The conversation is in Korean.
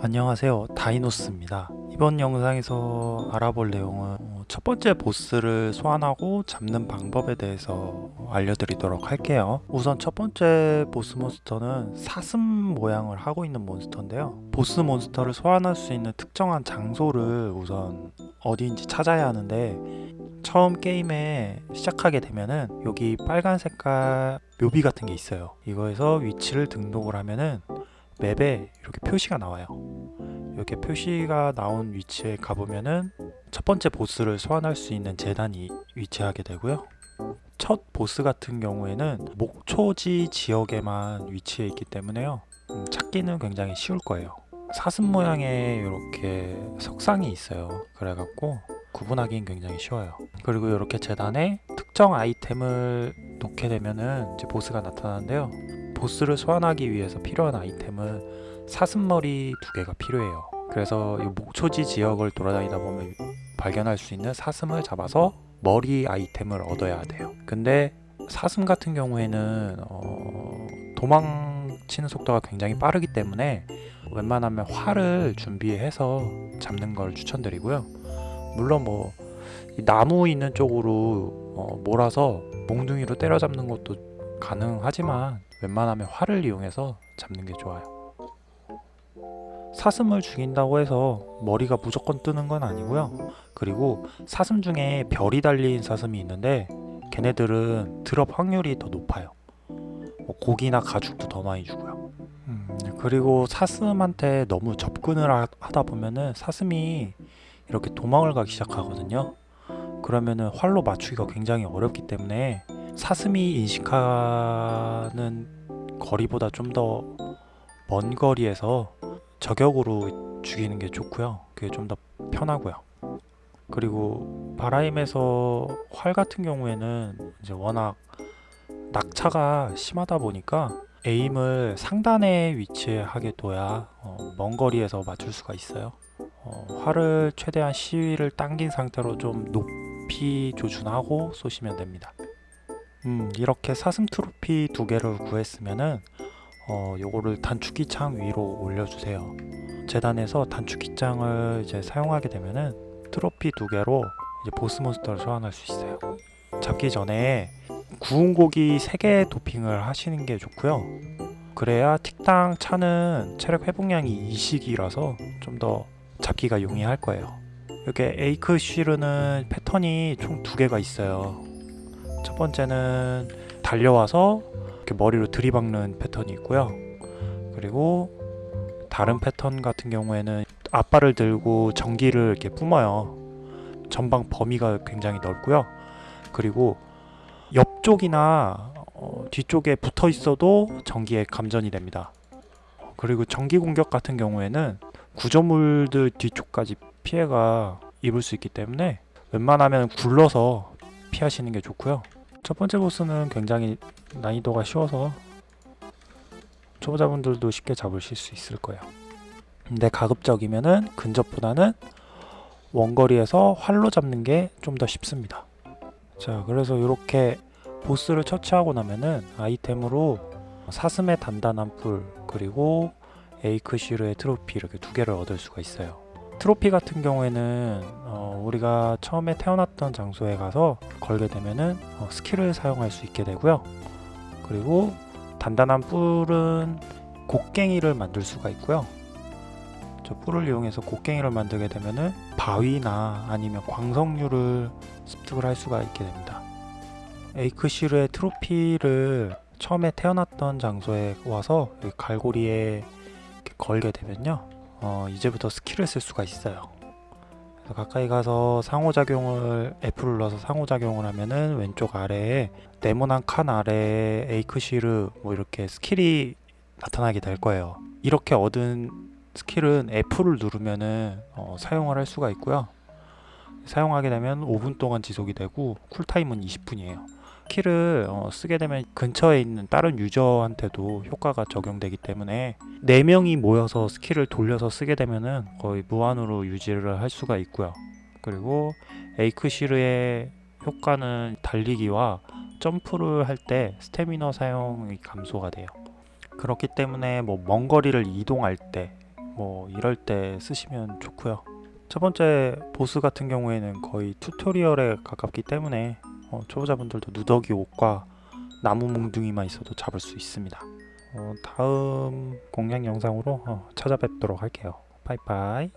안녕하세요. 다이노스입니다. 이번 영상에서 알아볼 내용은 어, 첫 번째 보스를 소환하고 잡는 방법에 대해서 알려드리도록 할게요. 우선 첫 번째 보스 몬스터는 사슴 모양을 하고 있는 몬스터인데요. 보스 몬스터를 소환할 수 있는 특정한 장소를 우선 어디인지 찾아야 하는데 처음 게임에 시작하게 되면은 여기 빨간 색깔 묘비 같은 게 있어요. 이거에서 위치를 등록을 하면은 맵에 이렇게 표시가 나와요. 이렇게 표시가 나온 위치에 가보면은 첫 번째 보스를 소환할 수 있는 재단이 위치하게 되고요. 첫 보스 같은 경우에는 목초지 지역에만 위치해 있기 때문에요. 음, 찾기는 굉장히 쉬울 거예요. 사슴 모양의 이렇게 석상이 있어요. 그래갖고 구분하기는 굉장히 쉬워요. 그리고 이렇게 재단에 특정 아이템을 놓게 되면은 이제 보스가 나타나는데요 보스를 소환하기 위해서 필요한 아이템은 사슴머리 두 개가 필요해요. 그래서 이 목초지 지역을 돌아다니다 보면 발견할 수 있는 사슴을 잡아서 머리 아이템을 얻어야 돼요. 근데 사슴 같은 경우에는 어, 도망치는 속도가 굉장히 빠르기 때문에 웬만하면 활을 준비해서 잡는 걸 추천드리고요. 물론 뭐 나무 있는 쪽으로 어, 몰아서 몽둥이로 때려잡는 것도 가능하지만 웬만하면 활을 이용해서 잡는 게 좋아요. 사슴을 죽인다고 해서 머리가 무조건 뜨는 건 아니고요. 그리고 사슴 중에 별이 달린 사슴이 있는데 걔네들은 드롭 확률이 더 높아요. 뭐 고기나 가죽도 더 많이 주고요. 음, 그리고 사슴한테 너무 접근을 하, 하다 보면은 사슴이 이렇게 도망을 가기 시작하거든요. 그러면은 활로 맞추기가 굉장히 어렵기 때문에 사슴이 인식하는 거리보다 좀 더 먼 거리에서 저격으로 죽이는 게 좋고요. 그게 좀 더 편하고요. 그리고 바라임에서 활 같은 경우에는 이제 워낙 낙차가 심하다 보니까 에임을 상단에 위치하게 둬야 어, 먼 거리에서 맞출 수가 있어요. 어, 활을 최대한 시위를 당긴 상태로 좀 높이 조준하고 쏘시면 됩니다 음, 이렇게 사슴 트로피 두 개를 구했으면은 어, 요거를 단축키 창 위로 올려주세요. 재단에서 단축키 창을 이제 사용하게 되면은 트로피 두 개로 이제 보스 몬스터를 소환할 수 있어요. 잡기 전에 구운 고기 3개 도핑을 하시는 게 좋고요. 그래야 틱당 차는 체력 회복량이 이식이라서 좀 더 잡기가 용이할 거예요. 이렇게 에이크 쉬르는 패턴이 총 두 개가 있어요. 첫 번째는 달려와서 이렇게 머리로 들이박는 패턴이 있고요. 그리고 다른 패턴 같은 경우에는 앞발을 들고 전기를 이렇게 뿜어요. 전방 범위가 굉장히 넓고요. 그리고 옆쪽이나 어, 뒤쪽에 붙어 있어도 전기에 감전이 됩니다. 그리고 전기 공격 같은 경우에는 구조물들 뒤쪽까지 피해가 입을 수 있기 때문에 웬만하면 굴러서 피하시는 게 좋고요. 첫 번째 보스는 굉장히 난이도가 쉬워서 초보자분들도 쉽게 잡으실 수 있을 거예요. 근데 가급적이면은 근접보다는 원거리에서 활로 잡는 게 좀 더 쉽습니다. 자 그래서 이렇게 보스를 처치하고 나면은 아이템으로 사슴의 단단한 뿔 그리고 에이크시르의 트로피 이렇게 두 개를 얻을 수가 있어요. 트로피 같은 경우에는 어, 우리가 처음에 태어났던 장소에 가서 걸게 되면은 어, 스킬을 사용할 수 있게 되고요. 그리고 단단한 뿔은 곡괭이를 만들 수가 있고요. 저 뿔을 이용해서 곡괭이를 만들게 되면은 바위나 아니면 광석류를 습득을 할 수가 있게 됩니다. 에이크시르의 트로피를 처음에 태어났던 장소에 와서 갈고리에 걸게 되면요 어, 이제부터 스킬을 쓸 수가 있어요 가까이 가서 상호작용을 F를 눌러서 상호작용을 하면은 왼쪽 아래에 네모난 칸 아래에 에이크시르 뭐 이렇게 스킬이 나타나게 될 거예요. 이렇게 얻은 스킬은 F를 누르면은 어, 사용을 할 수가 있고요. 사용하게 되면 5분 동안 지속이 되고 쿨타임은 20분이에요 스킬을 어, 쓰게 되면 근처에 있는 다른 유저한테도 효과가 적용되기 때문에 4명이 모여서 스킬을 돌려서 쓰게 되면은 거의 무한으로 유지를 할 수가 있고요 그리고 에이크시르의 효과는 달리기와 점프를 할 때 스태미너 사용이 감소가 돼요 그렇기 때문에 뭐 먼 거리를 이동할 때 뭐 이럴 때 쓰시면 좋고요. 첫 번째 보스 같은 경우에는 거의 튜토리얼에 가깝기 때문에 어, 초보자분들도 누더기 옷과 나무 몽둥이만 있어도 잡을 수 있습니다. 어, 다음 공략 영상으로 어, 찾아뵙도록 할게요. 바이바이.